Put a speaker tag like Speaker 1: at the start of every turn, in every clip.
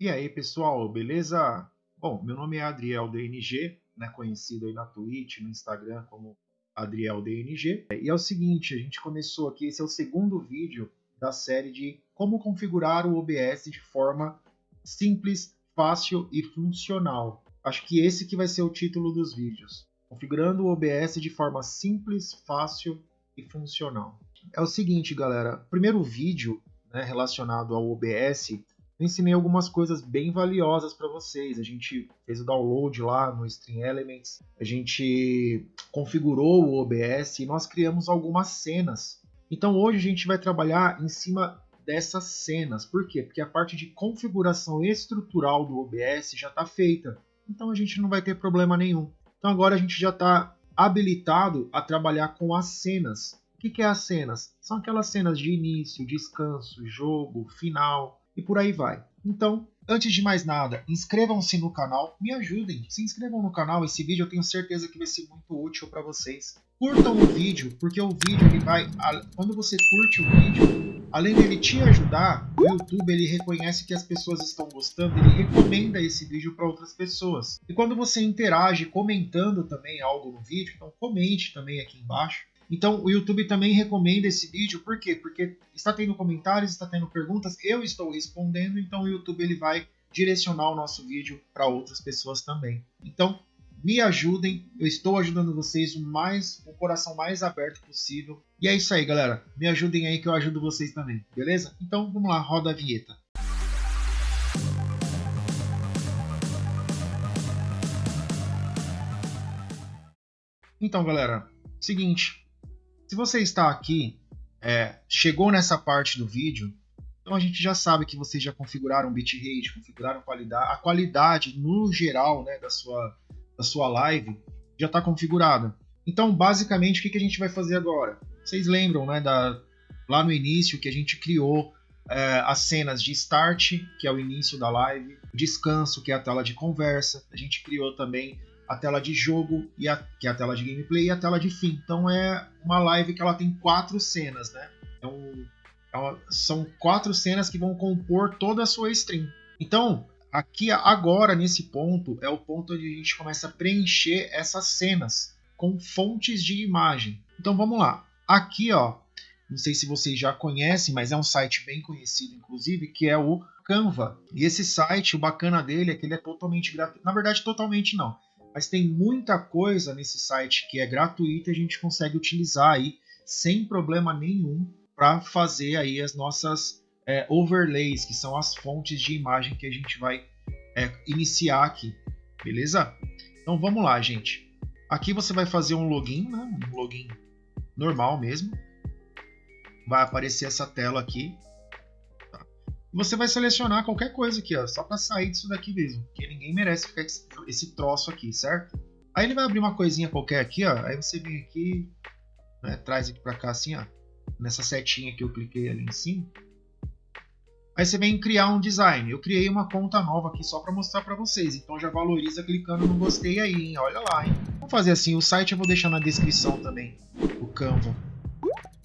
Speaker 1: E aí, pessoal, beleza? Bom, meu nome é Adriel DNG, né, conhecido aí na Twitch, no Instagram como Adriel DNG. E é o seguinte, a gente começou aqui, esse é o segundo vídeo da série de como configurar o OBS de forma simples, fácil e funcional. Acho que esse que vai ser o título dos vídeos. Configurando o OBS de forma simples, fácil e funcional. É o seguinte, galera, primeiro vídeo né, relacionado ao OBS, eu ensinei algumas coisas bem valiosas para vocês. A gente fez o download lá no Stream Elements, a gente configurou o OBS e nós criamos algumas cenas. Então hoje a gente vai trabalhar em cima dessas cenas. Por quê? Porque a parte de configuração estrutural do OBS já está feita. Então a gente não vai ter problema nenhum. Então agora a gente já está habilitado a trabalhar com as cenas. O que, que é as cenas? São aquelas cenas de início, descanso, jogo, final e por aí vai. Então, antes de mais nada, inscrevam-se no canal, me ajudem, se inscrevam no canal. Esse vídeo eu tenho certeza que vai ser muito útil para vocês. Curtam o vídeo, porque o vídeo ele vai, quando você curte o vídeo, além dele te ajudar, o YouTube ele reconhece que as pessoas estão gostando, ele recomenda esse vídeo para outras pessoas. E quando você interage comentando também algo no vídeo, então comente também aqui embaixo. Então o YouTube também recomenda esse vídeo, por quê? Porque está tendo comentários, está tendo perguntas, eu estou respondendo, então o YouTube ele vai direcionar o nosso vídeo para outras pessoas também. Então me ajudem, eu estou ajudando vocês o mais, o coração mais aberto possível. E é isso aí, galera. Me ajudem aí que eu ajudo vocês também, beleza? Então vamos lá, roda a vinheta. Então, galera, seguinte, se você está aqui, é, chegou nessa parte do vídeo, então a gente já sabe que vocês já configuraram bitrate, configuraram qualidade, a qualidade no geral né, da, sua, da sua live já está configurada. Então, basicamente, o que, que a gente vai fazer agora? Vocês lembram né, da, lá no início que a gente criou é, as cenas de start, que é o início da live, descanso, que é a tela de conversa, a gente criou também a tela de jogo, e a, que é a tela de gameplay, e a tela de fim. Então é uma live que ela tem quatro cenas, né? Um, é são quatro cenas que vão compor toda a sua stream. Então, aqui agora, nesse ponto, é o ponto onde a gente começa a preencher essas cenas com fontes de imagem. Então vamos lá. Aqui, ó, não sei se vocês já conhecem, mas é um site bem conhecido, inclusive, que é o Canva. E esse site, o bacana dele é que ele é totalmente gratuito. Na verdade, totalmente não mas tem muita coisa nesse site que é gratuita e a gente consegue utilizar aí sem problema nenhum para fazer aí as nossas é, overlays, que são as fontes de imagem que a gente vai é, iniciar aqui, beleza? Então vamos lá, gente. Aqui você vai fazer um login, né? um login normal mesmo. Vai aparecer essa tela aqui você vai selecionar qualquer coisa aqui, ó, só para sair disso daqui mesmo, porque ninguém merece ficar esse troço aqui, certo? Aí ele vai abrir uma coisinha qualquer aqui, ó, aí você vem aqui, né, traz aqui para cá assim, ó, nessa setinha que eu cliquei ali em cima. Aí você vem criar um design. Eu criei uma conta nova aqui só para mostrar para vocês, então já valoriza clicando no gostei aí, hein? olha lá, hein? Vamos fazer assim, o site eu vou deixar na descrição também, o Canva.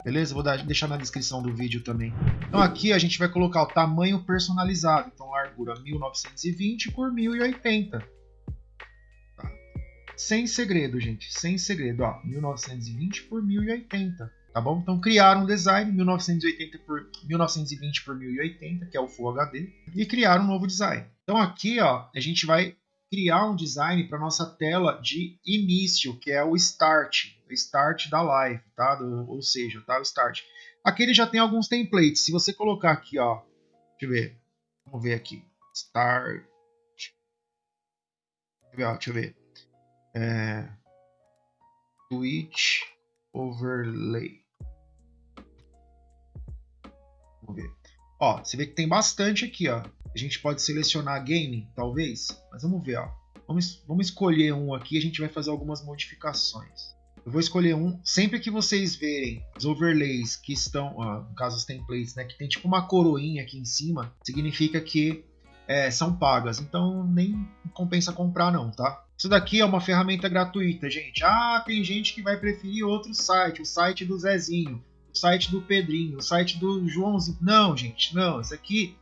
Speaker 1: Beleza? Vou deixar na descrição do vídeo também. Então aqui a gente vai colocar o tamanho personalizado. Então largura 1920 por 1080. Tá. Sem segredo, gente. Sem segredo. Ó, 1920 por 1080. Tá bom? Então criaram um design 1980 por 1920 por 1080, que é o Full HD, e criaram um novo design. Então aqui, ó, a gente vai criar um design para nossa tela de início, que é o Start, Start da live, tá? Do, ou seja, tá? O Start. Aqui ele já tem alguns templates. Se você colocar aqui, ó, deixa eu ver, vamos ver aqui, Start, deixa eu ver, é, Twitch Overlay. Vamos ver. Ó, você vê que tem bastante aqui, ó. A gente pode selecionar game, talvez, mas vamos ver, ó. Vamos, vamos escolher um aqui, a gente vai fazer algumas modificações. Eu vou escolher um, sempre que vocês verem os overlays que estão, no caso os templates, né, que tem tipo uma coroinha aqui em cima, significa que é, são pagas, então nem compensa comprar não, tá? Isso daqui é uma ferramenta gratuita, gente. Ah, tem gente que vai preferir outro site, o site do Zezinho, o site do Pedrinho, o site do Joãozinho. Não, gente, não. Isso aqui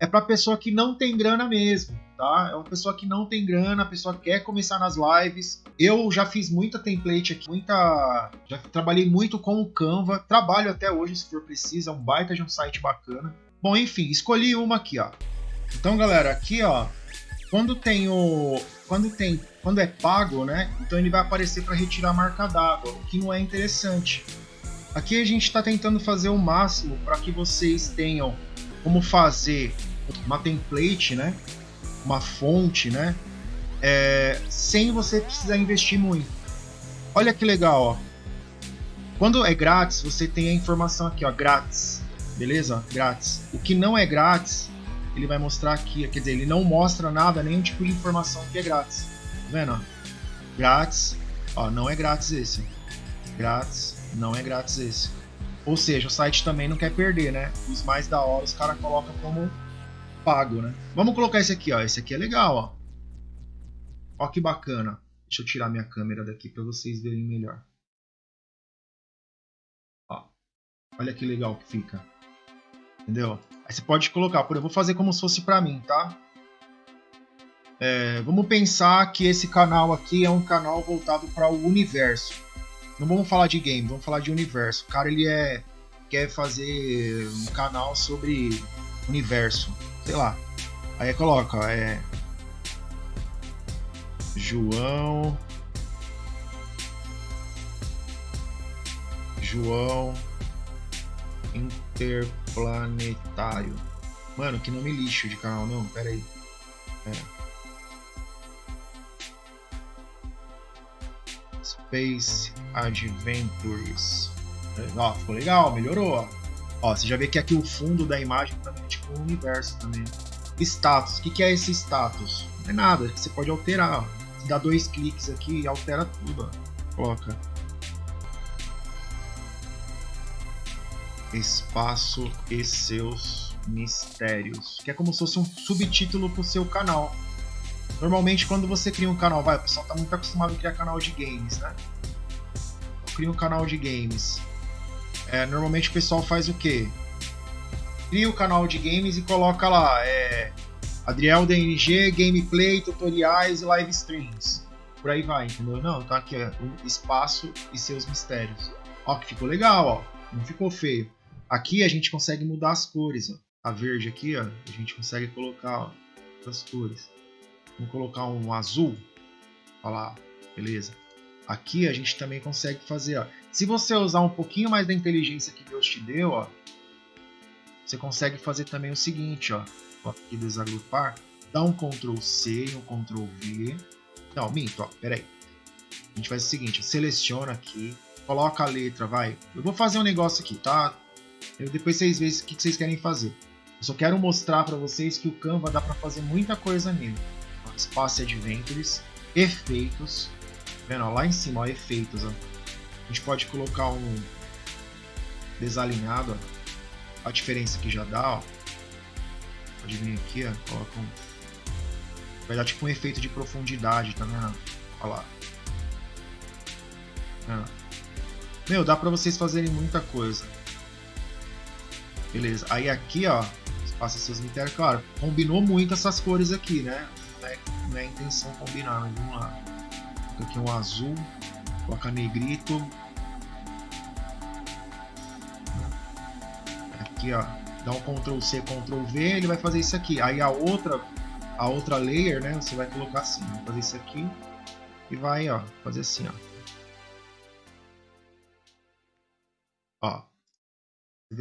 Speaker 1: é para pessoa que não tem grana mesmo, tá? É uma pessoa que não tem grana, a pessoa quer começar nas lives. Eu já fiz muita template aqui, muita, já trabalhei muito com o Canva, trabalho até hoje se for preciso, é um baita de um site bacana. Bom, enfim, escolhi uma aqui, ó. Então, galera, aqui, ó, quando tem o quando tem quando é pago, né? Então ele vai aparecer para retirar a marca d'água, o que não é interessante. Aqui a gente está tentando fazer o máximo para que vocês tenham como fazer uma template, né? Uma fonte, né? É, sem você precisar investir muito. Olha que legal, ó. Quando é grátis, você tem a informação aqui, ó, grátis. Beleza? Grátis. O que não é grátis, ele vai mostrar aqui, quer dizer, ele não mostra nada, nenhum tipo de informação que é grátis. Tá vendo? Grátis. Ó, não é grátis esse. Grátis. Não é grátis esse. Ou seja, o site também não quer perder, né? Os mais da hora os caras colocam como pago, né? Vamos colocar esse aqui, ó. Esse aqui é legal, ó. Ó que bacana. Deixa eu tirar minha câmera daqui para vocês verem melhor. Ó. Olha que legal que fica. Entendeu? Aí você pode colocar, por eu vou fazer como se fosse para mim, tá? É, vamos pensar que esse canal aqui é um canal voltado para o universo. Não vamos falar de game, vamos falar de universo. O cara ele é quer fazer um canal sobre universo, sei lá. Aí coloca, é João João Interplanetário. Mano, que nome lixo de canal, não, pera aí. É. Space Adventures. Ó, ficou legal, melhorou. Ó. ó, você já vê que aqui o fundo da imagem também é tipo um universo também. Status, o que, que é esse status? Não é nada, você pode alterar. Ó. Você dá dois cliques aqui e altera tudo. Ó. Coloca. Espaço e seus mistérios. Que é como se fosse um subtítulo pro seu canal. Normalmente quando você cria um canal, vai, o pessoal tá muito acostumado a criar canal de games, né? Cria um canal de games. É, normalmente o pessoal faz o quê? Cria o canal de games e coloca lá, é, Adriel DNG, gameplay, tutoriais e live streams. Por aí vai, entendeu? Não, tá aqui, é, o espaço e seus mistérios. Ó, que ficou legal, ó. Não ficou feio. Aqui a gente consegue mudar as cores, ó. A verde aqui, ó, a gente consegue colocar ó, as cores. Vamos colocar um azul. Olha lá, beleza. Aqui a gente também consegue fazer, ó. Se você usar um pouquinho mais da inteligência que Deus te deu, ó, você consegue fazer também o seguinte, ó. Aqui desagrupar, dá um Ctrl C e um Ctrl V. Não, minto, ó, peraí. A gente faz o seguinte, seleciona aqui, coloca a letra, vai. Eu vou fazer um negócio aqui, tá? Eu, depois vocês veem o que vocês querem fazer. Eu só quero mostrar para vocês que o Canva dá para fazer muita coisa nele. Space Adventures, efeitos, vendo, ó, lá em cima, ó, efeitos, ó. Gente pode colocar um desalinhado, ó. a diferença que já dá, ó. pode vir aqui, ó, coloca um, vai dar tipo um efeito de profundidade, tá vendo? Olha lá. Meu, dá pra vocês fazerem muita coisa. Beleza, aí aqui, ó, passa seus mistérios, claro, combinou muito essas cores aqui, né? não é a intenção combinar, mas vamos lá. Aqui um azul, coloca negrito. Aqui ó, dá um Ctrl C, Ctrl V, ele vai fazer isso aqui. Aí a outra, a outra layer, né, você vai colocar assim, vai fazer isso aqui e vai ó, fazer assim ó. Ó,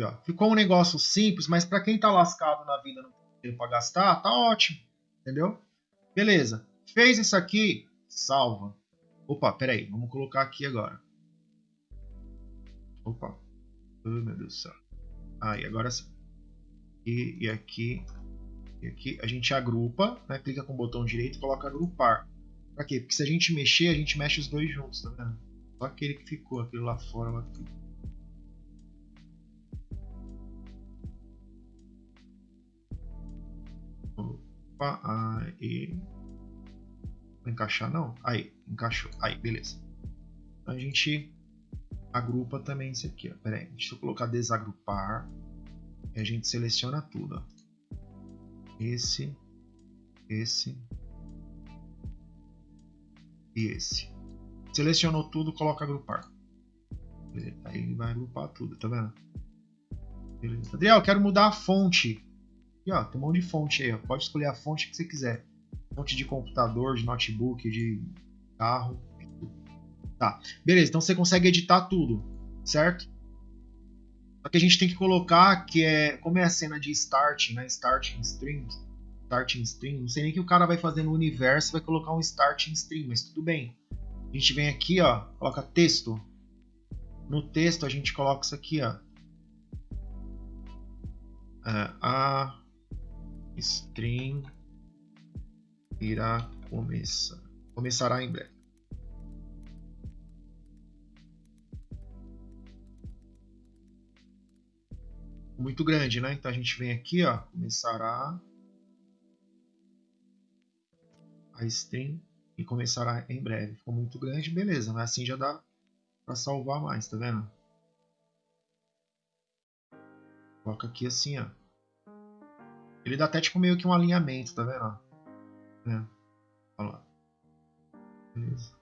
Speaker 1: ó. Ficou um negócio simples, mas para quem tá lascado na vida não tem para gastar, tá ótimo, entendeu? Beleza. Fez isso aqui, salva. Opa, peraí, vamos colocar aqui agora. Opa. Oh, meu Deus do céu. Aí, agora sim. E, e aqui. E aqui a gente agrupa, né? Clica com o botão direito e coloca agrupar. Pra quê? Porque se a gente mexer, a gente mexe os dois juntos, tá vendo? Só aquele que ficou, aquele lá fora lá ficou. Opa, aí. Não encaixar não? Aí, encaixou. Aí, beleza. Então a gente agrupa também isso aqui. Ó. Pera aí, deixa eu colocar desagrupar. E a gente seleciona tudo. Ó. esse, esse e esse. Selecionou tudo, coloca agrupar. Aí ele vai agrupar tudo, tá vendo? Beleza. Adriel, quero mudar a fonte. Aqui, ó, tem um monte de fonte aí, ó. Pode escolher a fonte que você quiser. Fonte de computador, de notebook, de carro. Tá, beleza. Então você consegue editar tudo, certo? Só que a gente tem que colocar que é. Como é a cena de start, né? Starting stream. Starting stream. Não sei nem que o cara vai fazer no universo, vai colocar um starting stream, mas tudo bem. A gente vem aqui, ó, coloca texto. No texto a gente coloca isso aqui, ó. É, a stream irá começar. Começará em breve. Muito grande, né? Então a gente vem aqui, ó, começará a stream e começará em breve. Ficou muito grande, beleza, mas assim já dá para salvar mais, tá vendo? Coloca aqui assim, ó. Ele dá até tipo meio que um alinhamento, tá vendo? É. Olha lá. Beleza.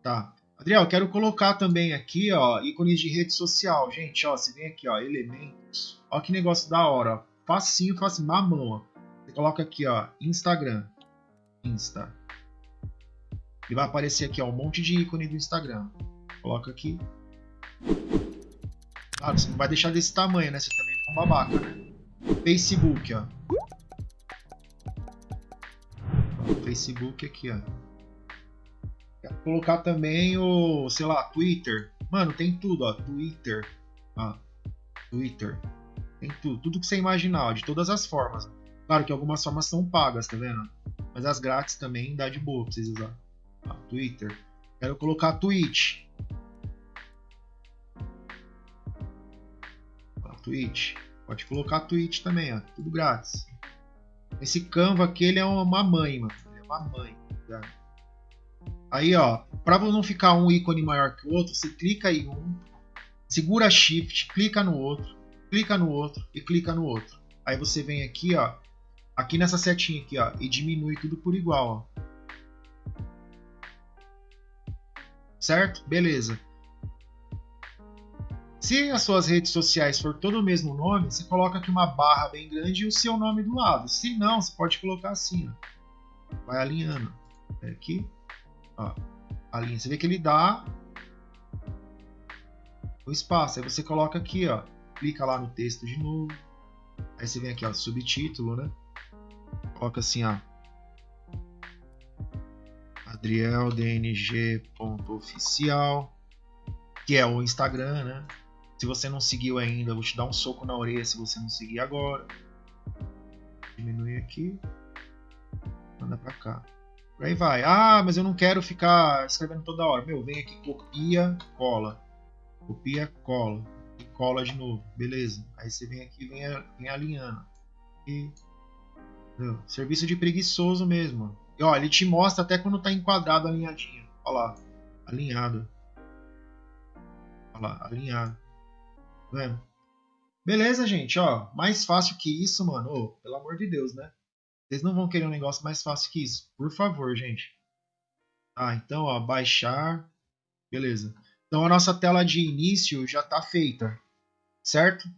Speaker 1: Tá. Adriel, quero colocar também aqui, ó, ícones de rede social. Gente, ó, você vem aqui, ó, elementos. Ó que negócio da hora, ó. Facinho, facinho, mamão, ó. Você coloca aqui, ó, Instagram. Insta. E vai aparecer aqui, ó, um monte de ícone do Instagram. Coloca aqui. Claro, você não vai deixar desse tamanho, né? Você também é um babaca, né? Facebook, ó. Facebook aqui, ó. Colocar também o, sei lá, Twitter. Mano, tem tudo, ó. Twitter. Ó. Twitter. Tem tudo. Tudo que você imaginar, ó, de todas as formas. Claro que algumas formas são pagas, tá vendo? Mas as grátis também dá de boa pra vocês usar. Ó, Twitter. Quero colocar Twitch. Ó, Twitch. Pode colocar Twitch também, ó. Tudo grátis. Esse Canva aqui, ele é uma mãe, mano. Ele é uma mãe. Tá? Aí, ó. Pra não ficar um ícone maior que o outro, você clica em um, segura Shift, clica no outro, clica no outro e clica no outro. Aí você vem aqui, ó. Aqui nessa setinha aqui, ó. E diminui tudo por igual, ó. Certo? Beleza. Se as suas redes sociais for todo o mesmo nome, você coloca aqui uma barra bem grande e o seu nome do lado. Se não, você pode colocar assim, ó. Vai alinhando. É aqui, ó. Alinha. Você vê que ele dá o espaço. Aí você coloca aqui, ó. Clica lá no texto de novo. Aí você vem aqui, ó, subtítulo, né? Coloca assim, ó. adrieldng.oficial, que é o Instagram, né? Se você não seguiu ainda, vou te dar um soco na orelha se você não seguir agora. Diminui aqui. Manda pra cá. Aí vai. Ah, mas eu não quero ficar escrevendo toda hora. Meu, vem aqui, copia, cola. Copia, cola. E cola de novo. Beleza. Aí você vem aqui vem, vem alinhando. E, serviço de preguiçoso mesmo. E ó, ele te mostra até quando tá enquadrado alinhadinho. Olha lá. Alinhado. Olha lá, alinhado. Vendo? Beleza, gente, ó. Mais fácil que isso, mano. Oh, pelo amor de Deus, né? Vocês não vão querer um negócio mais fácil que isso. Por favor, gente. Tá, então, ó, baixar. Beleza. Então a nossa tela de início já está feita, certo?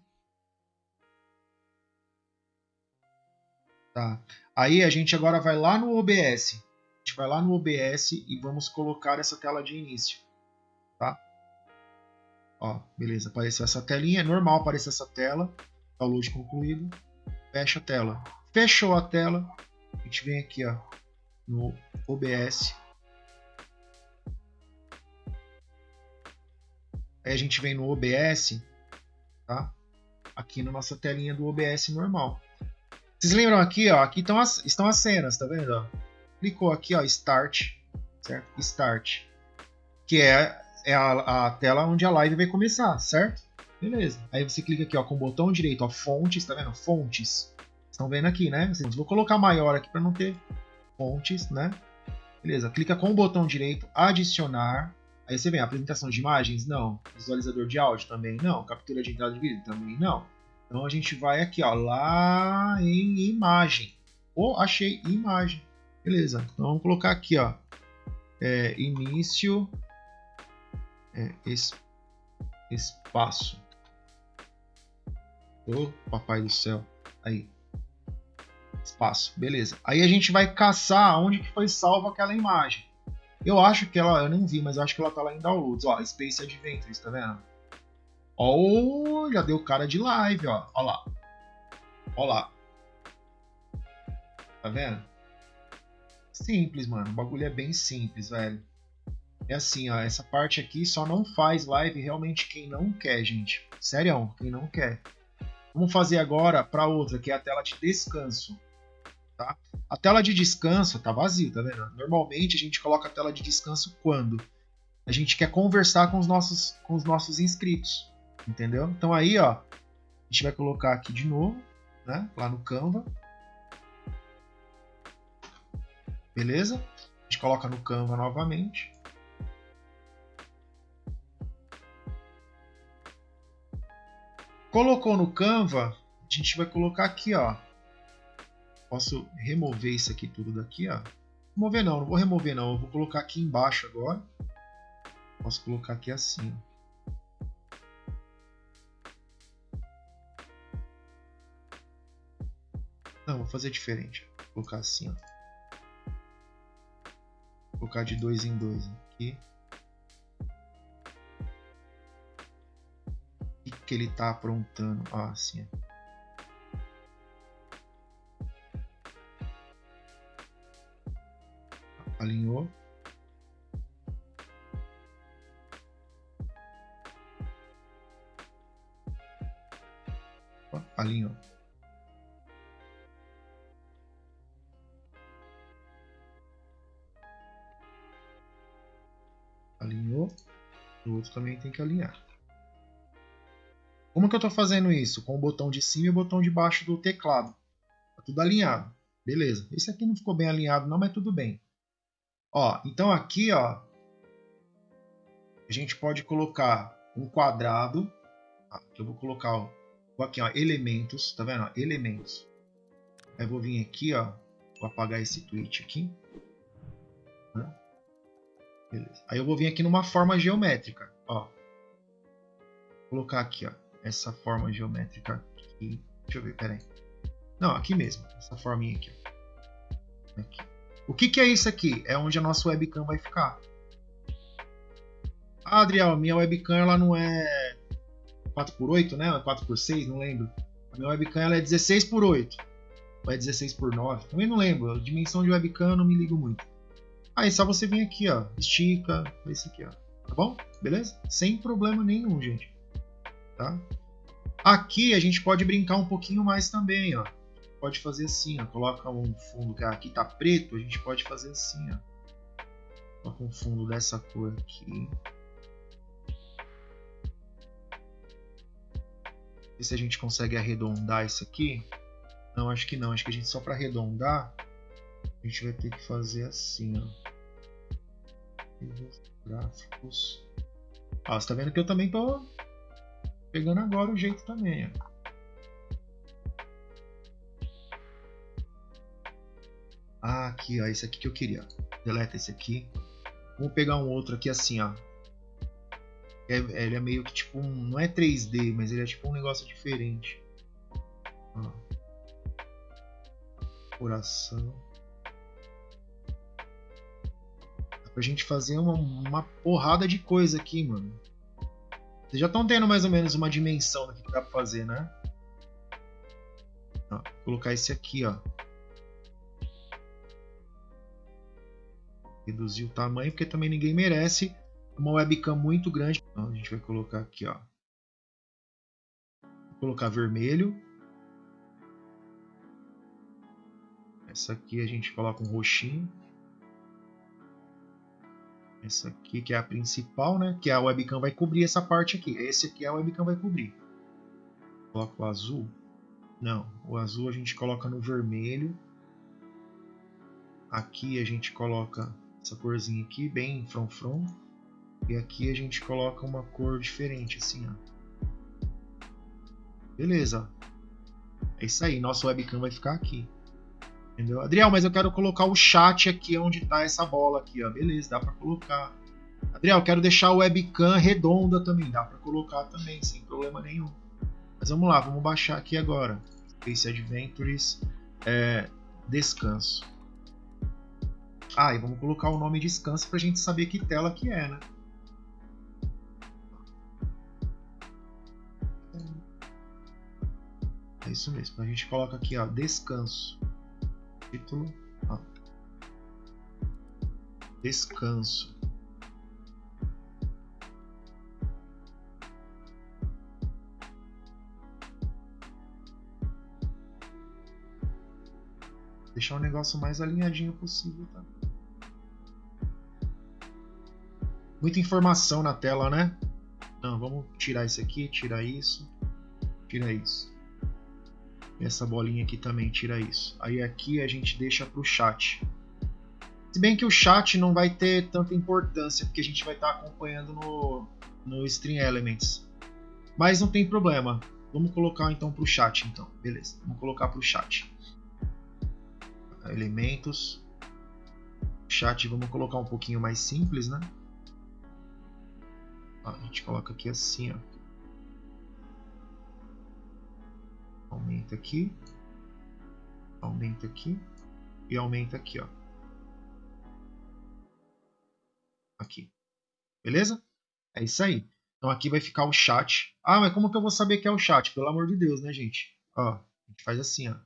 Speaker 1: Tá. Aí a gente agora vai lá no OBS. A gente vai lá no OBS e vamos colocar essa tela de início, tá? Ó, beleza, apareceu essa telinha, é normal aparecer essa tela. Download concluído. Fecha a tela. Fechou a tela. A gente vem aqui, ó, no OBS. Aí a gente vem no OBS, tá? Aqui na nossa telinha do OBS normal. Vocês lembram aqui, ó? Aqui estão as, estão as cenas, tá vendo? Ó? Clicou aqui, ó, Start, certo? Start, que é é a, a, tela onde a live vai começar, certo? Beleza. Aí você clica aqui ó, com o botão direito, ó, fontes, tá vendo? Fontes. Estão vendo aqui, né? Assim, vou colocar maior aqui para não ter fontes, né? Beleza. Clica com o botão direito, adicionar. Aí você vem, apresentação de imagens? Não. Visualizador de áudio? Também não. Captura de entrada de vídeo? Também não. Então a gente vai aqui, ó, lá em imagem. Oh, achei imagem. Beleza. Então vamos colocar aqui, ó, é, início é, es, espaço. Ô, oh, papai do céu. Aí. Espaço. Beleza. Aí a gente vai caçar onde que foi salva aquela imagem. Eu acho que ela, eu não vi, mas eu acho que ela tá lá em downloads, ó, Space Adventures, tá vendo? Ó, já deu cara de live, ó, ó lá. Ó lá. Tá vendo? Simples, mano, o bagulho é bem simples, velho. É assim, ó, essa parte aqui só não faz live realmente quem não quer, gente. Sério, quem não quer. Vamos fazer agora para outra, que é a tela de descanso. Tá? A tela de descanso tá vazia, tá vendo? Normalmente a gente coloca a tela de descanso quando a gente quer conversar com os nossos, com os nossos inscritos, entendeu? Então aí, ó, a gente vai colocar aqui de novo, né? Lá no Canva. Beleza? A gente coloca no Canva novamente. Colocou no Canva, a gente vai colocar aqui, ó, Posso remover isso aqui tudo daqui, ó. Remover não, não vou remover não. Eu vou colocar aqui embaixo agora. Posso colocar aqui assim, ó. Não, vou fazer diferente. Vou colocar assim, ó. Vou colocar de dois em dois aqui. O que ele tá aprontando? Ah, assim, ó. Alinhou. Alinhou. Alinhou. O outro também tem que alinhar. Como que eu estou fazendo isso? Com o botão de cima e o botão de baixo do teclado. Tá tudo alinhado. Beleza. Esse aqui não ficou bem alinhado não, mas tudo bem. Ó, então aqui, ó, a gente pode colocar um quadrado, que eu vou colocar, ó, aqui, ó, elementos, tá vendo? Elementos. Aí vou vir aqui, ó, vou apagar esse tweet aqui. Beleza. Aí eu vou vir aqui numa forma geométrica, ó. Vou colocar aqui, ó, essa forma geométrica aqui. Deixa eu ver, peraí. Não, aqui mesmo, essa forminha aqui, ó. Aqui. O que, que é isso aqui? É onde a nossa webcam vai ficar. Ah, Adriel, minha webcam ela não é 4x8, né? É 4x6, não lembro. A minha webcam ela é 16x8. Ou é 16x9? Também não lembro. A dimensão de webcam eu não me ligo muito. Aí ah, só você vir aqui, ó. Estica. Esse aqui, ó. Tá bom? Beleza? Sem problema nenhum, gente. Tá? Aqui a gente pode brincar um pouquinho mais também, ó pode fazer assim, ó. Coloca um fundo que aqui tá preto, a gente pode fazer assim, ó. Coloca um fundo dessa cor aqui. Ver se a gente consegue arredondar isso aqui. Não, acho que não. Acho que a gente só para arredondar, a gente vai ter que fazer assim, ó. Gráficos. Ó, você tá vendo que eu também tô pegando agora o jeito também, ó. Ah, aqui, ó, esse aqui que eu queria. Deleta esse aqui. Vamos pegar um outro aqui assim, ó. É, ele é meio que tipo um, não é 3D, mas ele é tipo um negócio diferente. Ó. Coração. Dá pra gente fazer uma, uma porrada de coisa aqui, mano. Vocês já estão tendo mais ou menos uma dimensão do que dá pra fazer, né? Ó, colocar esse aqui, ó. Reduzir o tamanho, porque também ninguém merece uma webcam muito grande. Então a gente vai colocar aqui, ó. Vou colocar vermelho. Essa aqui a gente coloca um roxinho. Essa aqui que é a principal, né? Que a webcam vai cobrir essa parte aqui. Esse aqui a webcam vai cobrir. Coloca o azul. Não, o azul a gente coloca no vermelho. Aqui a gente coloca essa corzinha aqui, bem from E aqui a gente coloca uma cor diferente, assim, ó. Beleza. É isso aí, nosso webcam vai ficar aqui. Entendeu? Adriel, mas eu quero colocar o chat aqui onde tá essa bola aqui, ó. Beleza, dá para colocar. Adriel, quero deixar o webcam redonda também, dá para colocar também, sem problema nenhum. Mas vamos lá, vamos baixar aqui agora. Space Adventures, é, descanso. Ah, e vamos colocar o nome descanso para a gente saber que tela que é, né? É isso mesmo. A gente coloca aqui, ó, descanso. Título, ó. Descanso. Deixar o negócio mais alinhadinho possível, tá? Muita informação na tela, né? Não, vamos tirar isso aqui, tirar isso, tira isso. Essa bolinha aqui também, tira isso. Aí aqui a gente deixa para o chat. Se bem que o chat não vai ter tanta importância, porque a gente vai estar tá acompanhando no, no Stream Elements. Mas não tem problema. Vamos colocar então para o chat, então. Beleza, vamos colocar para o chat. Elementos. Chat, vamos colocar um pouquinho mais simples, né? A gente coloca aqui assim, ó. Aumenta aqui. Aumenta aqui. E aumenta aqui, ó. Aqui. Beleza? É isso aí. Então aqui vai ficar o chat. Ah, mas como que eu vou saber que é o chat? Pelo amor de Deus, né, gente? Ó, a gente faz assim, ó.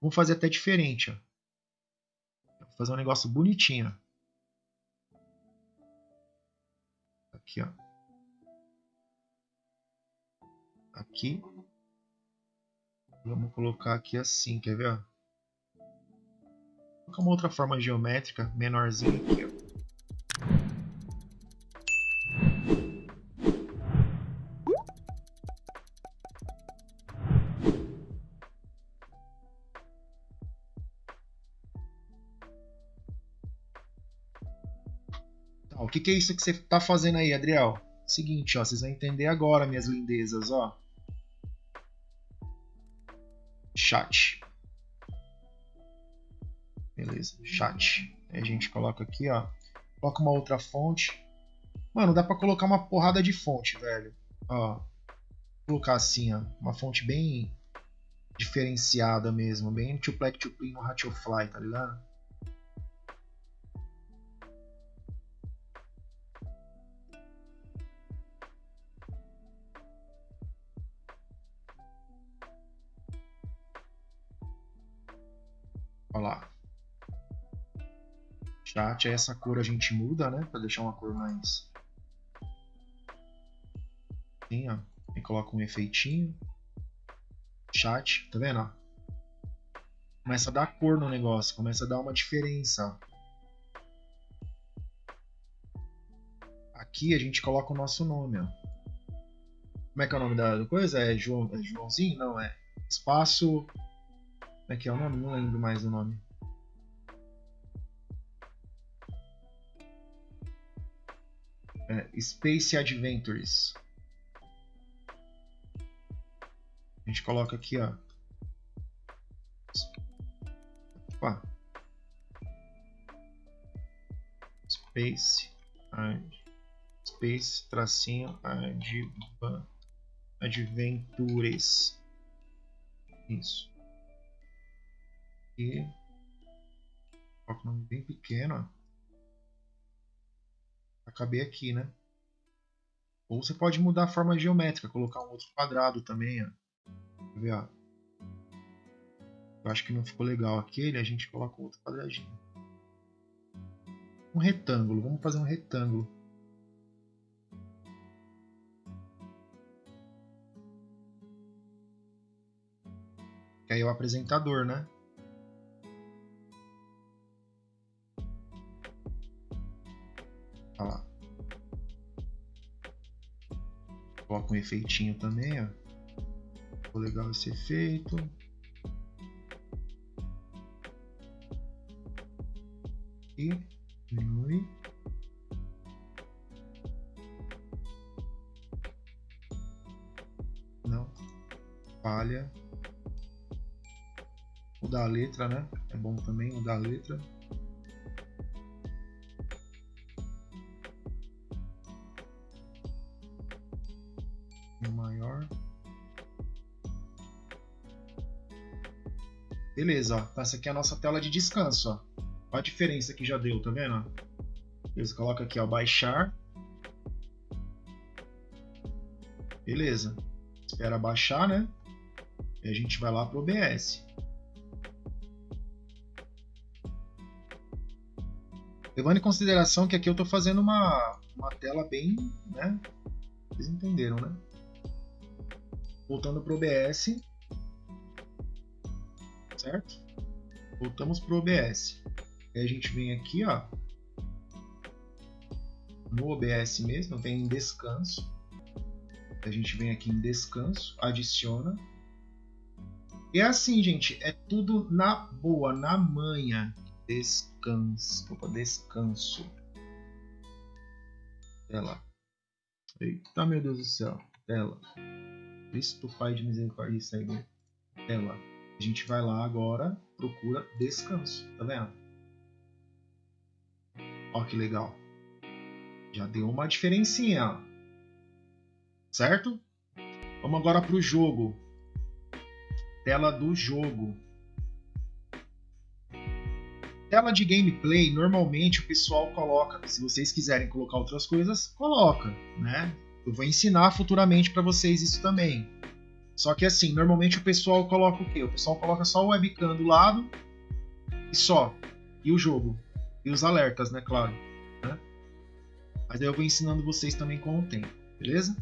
Speaker 1: Vamos fazer até diferente, ó. Vou fazer um negócio bonitinho, Aqui, ó. Aqui. Vamos colocar aqui assim, quer ver? Vou colocar uma outra forma geométrica, menorzinha aqui, ó. Tá, o que, que é isso que você está fazendo aí, Adriel? Seguinte, ó, vocês vão entender agora, minhas lindezas, ó. Chat. Beleza, chat. Aí a gente coloca aqui, ó. Coloca uma outra fonte. Mano, dá pra colocar uma porrada de fonte, velho. Ó. Vou colocar assim, ó. Uma fonte bem diferenciada mesmo. Bem tuplec tuplin no Ratio-Fly, tá ligado? Olha lá. Chat, essa cor a gente muda, né? Pra deixar uma cor mais... Assim, ó. E coloca um efeitinho. Chat, tá vendo? Começa a dar cor no negócio, começa a dar uma diferença. Aqui a gente coloca o nosso nome, ó. Como é que é o nome da coisa? É, João, é Joãozinho? Não, é espaço como é que é o nome? Não lembro mais o nome. É, Space Adventures. A gente coloca aqui, ó. Opa. Space Space tracinho Adventures. Isso aqui. Coloca o nome bem pequeno, ó. Pra caber aqui, né? Ou você pode mudar a forma geométrica, colocar um outro quadrado também, ó. Quer ver, ó? Eu acho que não ficou legal aquele, a gente coloca outro quadradinho. Um retângulo, vamos fazer um retângulo. Que aí é o apresentador, né? Coloca um efeitinho também, ó. Ficou legal esse efeito. E diminui. Não. falha. Mudar a letra, né? É bom também mudar a letra. Maior. Beleza, ó. Essa aqui é a nossa tela de descanso, ó. Olha a diferença que já deu, tá vendo? Beleza, coloca aqui, ó, baixar. Beleza. Espera baixar, né? E a gente vai lá pro OBS. Levando em consideração que aqui eu estou fazendo uma, uma tela bem, né? Vocês entenderam, né? Voltando pro OBS. Certo? Voltamos pro OBS. Aí a gente vem aqui, ó. No OBS mesmo, vem em descanso. A gente vem aqui em descanso, adiciona. E é assim, gente, é tudo na boa, na manha. Descanso. Opa, descanso. Tela. Eita, meu Deus do céu. Tela. Cristo Pai de misericórdia. Isso aí, tela. A gente vai lá agora, procura descanso. Tá vendo? Ó que legal. Já deu uma diferencinha. Certo? Vamos agora para o jogo. Tela do jogo. Tela de gameplay, normalmente o pessoal coloca. Se vocês quiserem colocar outras coisas, coloca, né? Eu vou ensinar futuramente para vocês isso também. Só que assim, normalmente o pessoal coloca o quê? O pessoal coloca só o webcam do lado e só. E o jogo. E os alertas, né? Claro. Né? Mas aí eu vou ensinando vocês também com o tempo, beleza?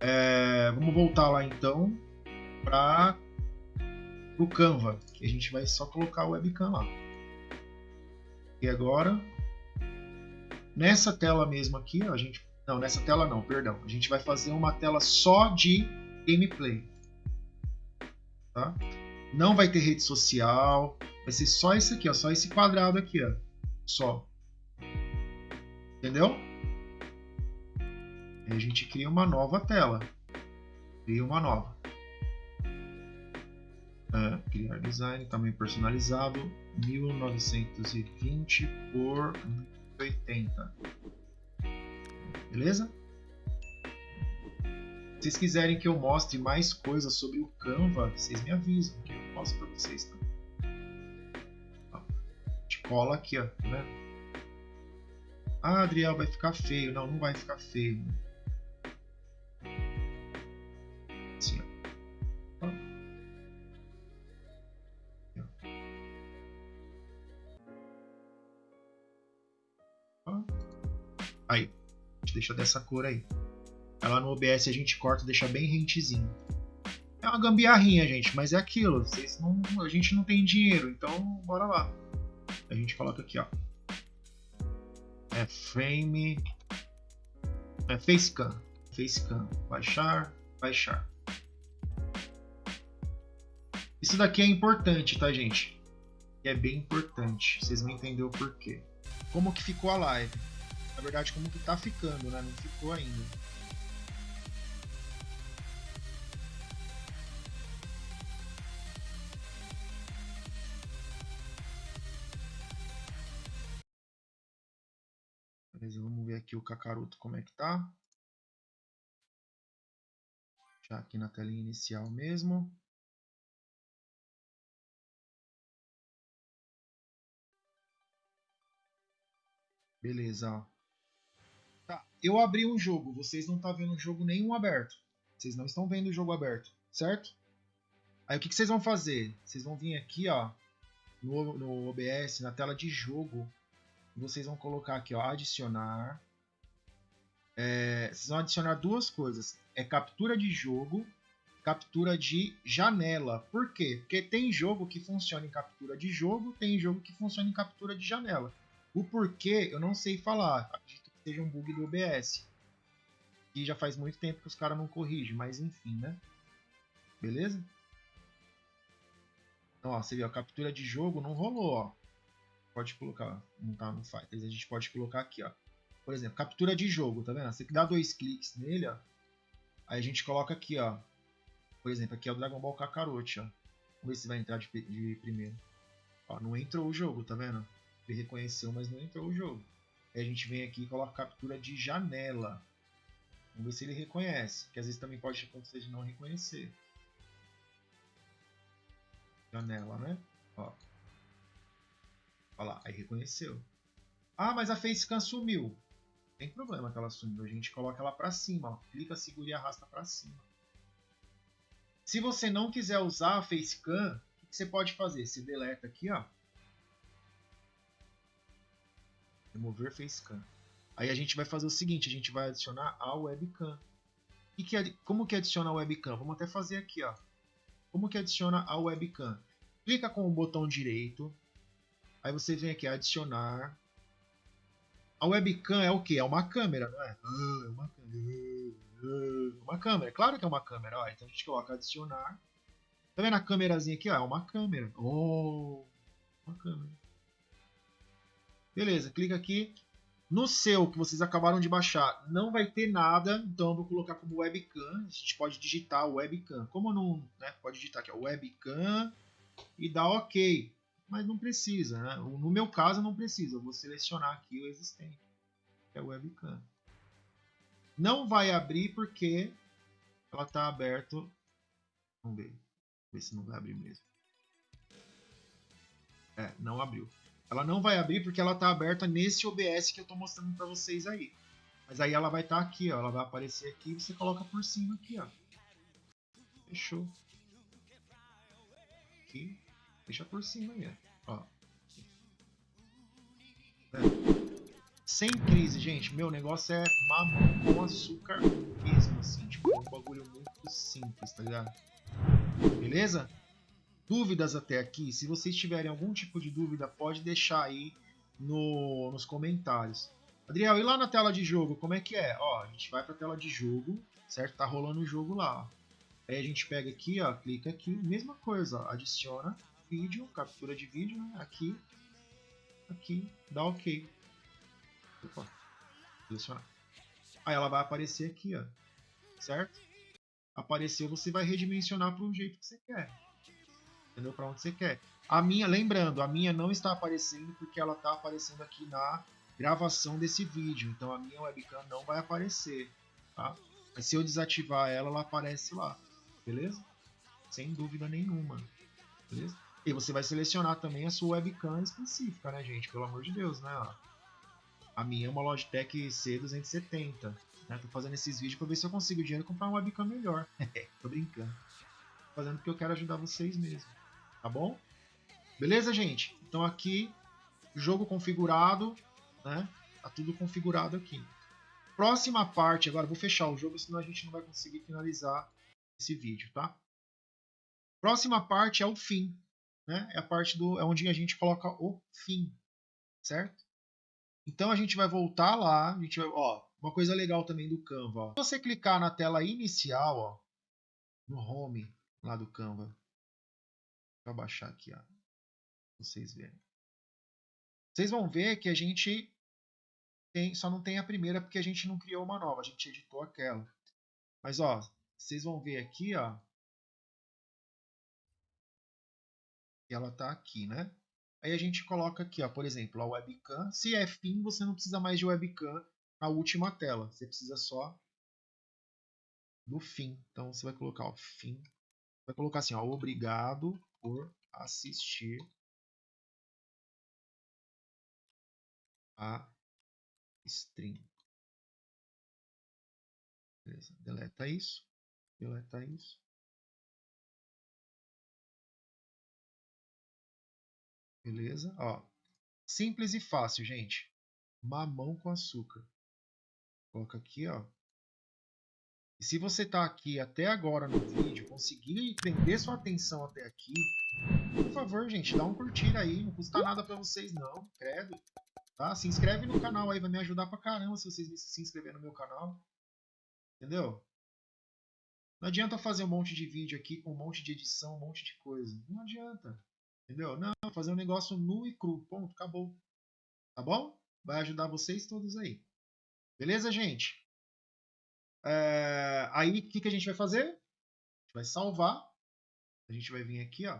Speaker 1: É, vamos voltar lá então para o Canva. Que a gente vai só colocar o webcam lá. E agora, nessa tela mesmo aqui, ó, a gente não, nessa tela não, perdão. A gente vai fazer uma tela só de gameplay. Tá? Não vai ter rede social. Vai ser só esse aqui, ó, só esse quadrado aqui, ó. Só. Entendeu? Aí a gente cria uma nova tela. Cria uma nova. É, criar design, tamanho personalizado, 1920 por 1080. Beleza? Se vocês quiserem que eu mostre mais coisas sobre o Canva, vocês me avisam que eu mostro para vocês também. A gente cola aqui, ó, vendo? Ah, Adriel, vai ficar feio. Não, não vai ficar feio. Deixa dessa cor aí. Ela no OBS a gente corta, deixa bem rentezinho. É uma gambiarrinha, gente, mas é aquilo. Vocês não, a gente não tem dinheiro, então bora lá. A gente coloca aqui, ó. É frame. É facecam. Facecam. Baixar, baixar. Isso daqui é importante, tá, gente? É bem importante. Vocês vão entender o porquê. Como que ficou a live? Na verdade, como que tá ficando, né? Não ficou ainda. Beleza, vamos ver aqui o Kakaroto como é que tá. Já aqui na telinha inicial mesmo. Beleza, ó. Tá, eu abri um jogo, vocês não estão tá vendo jogo nenhum aberto. Vocês não estão vendo o jogo aberto, certo? Aí o que, que vocês vão fazer? Vocês vão vir aqui, ó, no, no OBS, na tela de jogo, vocês vão colocar aqui, ó, adicionar. É, vocês vão adicionar duas coisas, é captura de jogo, captura de janela. Por quê? Porque tem jogo que funciona em captura de jogo, tem jogo que funciona em captura de janela. O porquê eu não sei falar seja um bug do OBS. E já faz muito tempo que os caras não corrigem, mas enfim, né? Beleza? Então, ó, você viu, a captura de jogo não rolou, ó. Pode colocar, não tá no Fighters, a gente pode colocar aqui, ó. Por exemplo, captura de jogo, tá vendo? Você dá dois cliques nele, ó. Aí a gente coloca aqui, ó. Por exemplo, aqui é o Dragon Ball Kakarot, ó. Vamos ver se vai entrar de, de primeiro. Ó, não entrou o jogo, tá vendo? Ele reconheceu, mas não entrou o jogo. Aí a gente vem aqui e coloca captura de janela. Vamos ver se ele reconhece, que às vezes também pode acontecer de não reconhecer. Janela, né? Ó. Olha lá, aí reconheceu. Ah, mas a facecam sumiu. Tem problema que ela sumiu. A gente coloca ela para cima. Ó. Clica, segura e arrasta para cima. Se você não quiser usar a facecam, o que você pode fazer? Você deleta aqui, ó. Remover facecam. Aí a gente vai fazer o seguinte, a gente vai adicionar a webcam. E que, como que adiciona a webcam? Vamos até fazer aqui, ó. Como que adiciona a webcam? Clica com o botão direito. Aí você vem aqui adicionar. A webcam é o que? É uma câmera, não é? Ah, é uma câmera. Ah, uma câmera. Claro que é uma câmera. Ó. Então a gente coloca adicionar. Tá vendo a câmerazinha aqui? Ó? É uma câmera. Oh, uma câmera. Beleza, clica aqui. No seu, que vocês acabaram de baixar, não vai ter nada, então eu vou colocar como webcam. A gente pode digitar webcam. Como não, né? Pode digitar aqui, ó, webcam e dar OK. Mas não precisa, né? No meu caso, não precisa. Eu vou selecionar aqui o existente, que é o webcam. Não vai abrir porque ela está aberto. Vamos ver. Vamos ver se não vai abrir mesmo. É, não abriu. Ela não vai abrir porque ela está aberta nesse OBS que eu estou mostrando para vocês aí. Mas aí ela vai estar tá aqui, ó. Ela vai aparecer aqui e você coloca por cima aqui, ó. Fechou. Aqui. Deixa por cima aí, ó. É. Sem crise, gente. Meu negócio é mamão com açúcar mesmo, assim. Tipo, é um bagulho muito simples, tá ligado? Beleza? Dúvidas até aqui, se vocês tiverem algum tipo de dúvida, pode deixar aí no, nos comentários. Adriel, e lá na tela de jogo, como é que é? Ó, a gente vai para a tela de jogo, certo? Tá rolando o jogo lá. Aí a gente pega aqui, ó, clica aqui, mesma coisa, ó, adiciona vídeo, captura de vídeo, né? aqui, aqui, dá OK. Opa, selecionar. Aí ela vai aparecer aqui, ó, certo? Apareceu, você vai redimensionar para o jeito que você quer entendeu? Para onde você quer. A minha, lembrando, a minha não está aparecendo porque ela está aparecendo aqui na gravação desse vídeo. Então a minha webcam não vai aparecer, tá? Mas se eu desativar ela, ela aparece lá, beleza? Sem dúvida nenhuma, beleza? E você vai selecionar também a sua webcam específica, né, gente? Pelo amor de Deus, né? A minha é uma Logitech C270. Né? Tô fazendo esses vídeos para ver se eu consigo dinheiro e comprar uma webcam melhor. Tô brincando. Tô fazendo porque eu quero ajudar vocês mesmo. Tá bom? Beleza, gente? Então aqui, jogo configurado, né? Tá tudo configurado aqui. Próxima parte, agora vou fechar o jogo, senão a gente não vai conseguir finalizar esse vídeo, tá? Próxima parte é o fim, né? É a parte do, é onde a gente coloca o fim, certo? Então a gente vai voltar lá, a gente vai, ó, uma coisa legal também do Canva, ó. Se você clicar na tela inicial, ó, no home lá do Canva, eu baixar aqui, ó. Vocês verem. Vocês vão ver que a gente tem, só não tem a primeira porque a gente não criou uma nova, a gente editou aquela. Mas ó, vocês vão ver aqui, ó. Ela tá aqui, né? Aí a gente coloca aqui, ó, por exemplo, a webcam. Se é fim, você não precisa mais de webcam na última tela. Você precisa só do fim. Então você vai colocar o fim. Vai colocar assim, ó, obrigado por assistir a stream. Beleza, deleta isso, deleta isso. Beleza? Ó, simples e fácil, gente. Mamão com açúcar. Coloca aqui, ó. E se você está aqui até agora no vídeo, conseguir prender sua atenção até aqui, por favor, gente, dá um curtir aí, não custa nada para vocês não, credo. Tá? Se inscreve no canal aí, vai me ajudar pra caramba se vocês se inscreverem no meu canal. Entendeu? Não adianta fazer um monte de vídeo aqui com um monte de edição, um monte de coisa. Não adianta. Entendeu? Não, fazer um negócio nu e cru. Ponto, acabou. Tá bom? Vai ajudar vocês todos aí. Beleza, gente? É, aí o que, que a gente vai fazer? gente vai salvar. A gente vai vir aqui, ó.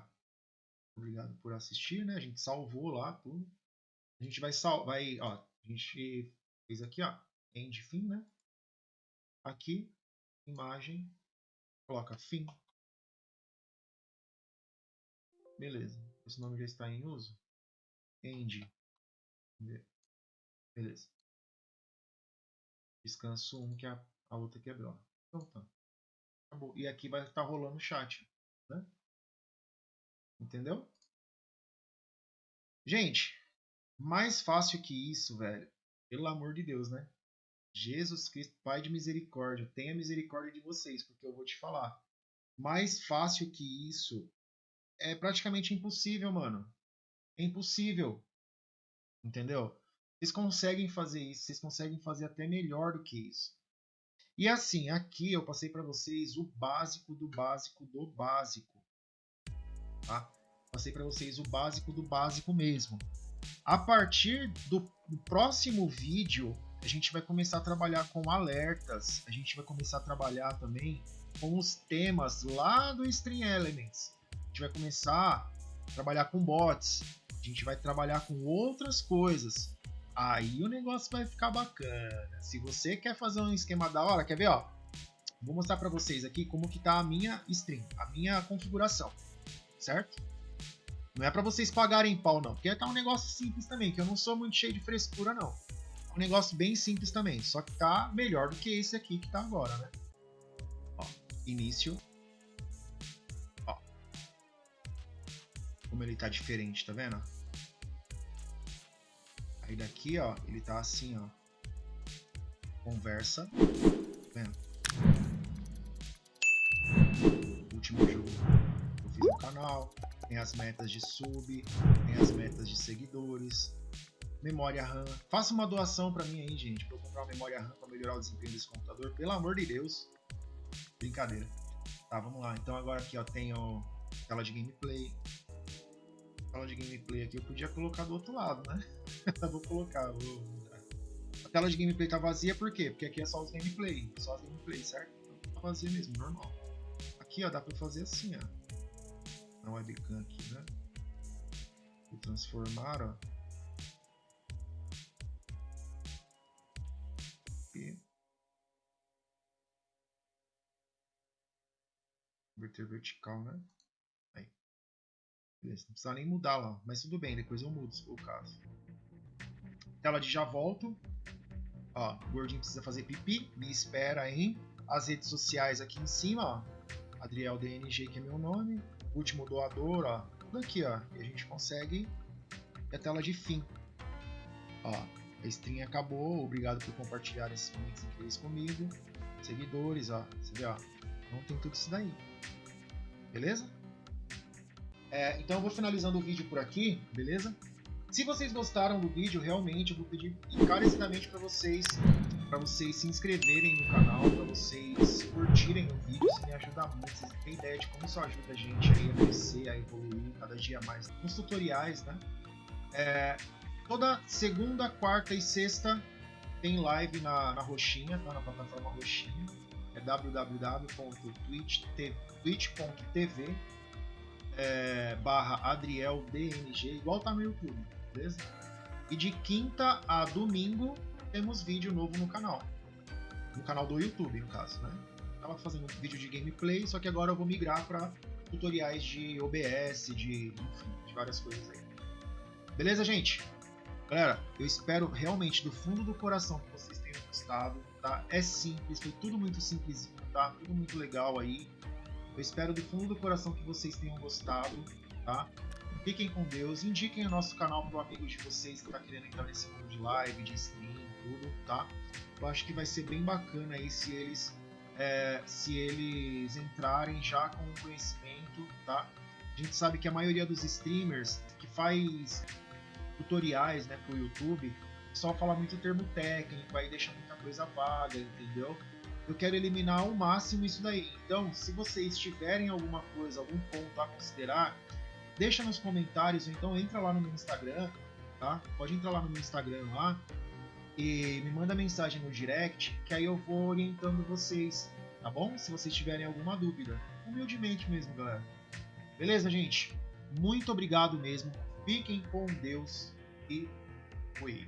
Speaker 1: Obrigado por assistir, né? A gente salvou lá tudo. A gente vai salvar, vai, ó, a gente fez aqui, ó, end fim, né? Aqui, imagem, coloca fim. Beleza. Esse nome já está em uso. End. Beleza. Descanso 1 um, que a, a outra quebrou. Então tá. Acabou. E aqui vai estar tá rolando o chat. Né? Entendeu? Gente, mais fácil que isso, velho. Pelo amor de Deus, né? Jesus Cristo, Pai de misericórdia, tenha misericórdia de vocês, porque eu vou te falar. Mais fácil que isso é praticamente impossível, mano. É impossível. Entendeu? Vocês conseguem fazer isso, vocês conseguem fazer até melhor do que isso. E assim, aqui eu passei para vocês o básico do básico do básico. Tá? Passei para vocês o básico do básico mesmo. A partir do, do próximo vídeo, a gente vai começar a trabalhar com alertas, a gente vai começar a trabalhar também com os temas lá do Stream Elements. A gente vai começar a trabalhar com bots, a gente vai trabalhar com outras coisas. Aí o negócio vai ficar bacana. Se você quer fazer um esquema da hora, quer ver, ó? Vou mostrar para vocês aqui como que tá a minha stream, a minha configuração, certo? Não é para vocês pagarem pau não, porque tá um negócio simples também, que eu não sou muito cheio de frescura não. É um negócio bem simples também, só que tá melhor do que esse aqui que tá agora, né? Ó, início. Ó. Como ele tá diferente, tá vendo? Aí daqui, ó, ele tá assim, ó. Conversa. Vendo? Último jogo que eu fiz no canal. Tem as metas de sub, tem as metas de seguidores, memória RAM. Faça uma doação para mim aí, gente, para eu comprar uma memória RAM para melhorar o desempenho desse computador. Pelo amor de Deus. Brincadeira. Tá, vamos lá. Então agora aqui, ó, tenho tela de gameplay, tela de gameplay aqui eu podia colocar do outro lado, né? vou colocar, vou mudar. A tela de gameplay tá vazia por quê? Porque aqui é só os gameplay, só as gameplay, certo? Então tá vazia mesmo, normal. Aqui, ó, dá pra fazer assim, ó. Na webcam aqui, né? Vou transformar, ó. Aqui. Converter vertical, né? Beleza, não precisa nem mudar lá, mas tudo bem, depois eu mudo se for o caso. Tela de já volto. Ó, o gordinho precisa fazer pipi, me espera em as redes sociais aqui em cima, ó. Adriel DNG, que é meu nome. Último doador, ó. Tudo aqui, ó. E a gente consegue e a tela de fim. Ó, a stream acabou. Obrigado por compartilhar esses momentos incríveis comigo. Seguidores, ó. Você vê, ó. Não tem tudo isso daí. Beleza? É, então eu vou finalizando o vídeo por aqui, beleza? Se vocês gostaram do vídeo, realmente eu vou pedir encarecidamente para vocês para vocês se inscreverem no canal, para vocês curtirem o vídeo, isso me ajuda muito. Vocês têm ideia de como isso ajuda a gente aí a crescer, a evoluir cada dia mais nos tutoriais, né? É, toda segunda, quarta e sexta tem live na, na Roxinha, tá? Na plataforma Roxinha. É www.twitch.tv é, barra Adriel DNG, igual tá no YouTube, beleza? E de quinta a domingo temos vídeo novo no canal. No canal do YouTube, no caso, né? Tava fazendo vídeo de gameplay, só que agora eu vou migrar para tutoriais de OBS, de, enfim, de várias coisas aí. Beleza, gente? Galera, eu espero realmente do fundo do coração que vocês tenham gostado, tá? É simples, foi tudo muito simples, tá? Tudo muito legal aí. Eu espero do fundo do coração que vocês tenham gostado, tá? Fiquem com Deus, indiquem o nosso canal para amigos de vocês que está querendo entrar nesse mundo de live, de stream, tudo, tá? Eu acho que vai ser bem bacana aí se eles é, se eles entrarem já com conhecimento, tá? A gente sabe que a maioria dos streamers que faz tutoriais, né, pro YouTube, só fala muito termo técnico, aí deixa muita coisa vaga, entendeu? Eu quero eliminar ao máximo isso daí. Então, se vocês tiverem alguma coisa, algum ponto a considerar, deixa nos comentários, ou então entra lá no meu Instagram, tá? Pode entrar lá no meu Instagram lá e me manda mensagem no direct, que aí eu vou orientando vocês, tá bom? Se vocês tiverem alguma dúvida. humildemente mesmo, galera. Beleza, gente? Muito obrigado mesmo. Fiquem com Deus e fui.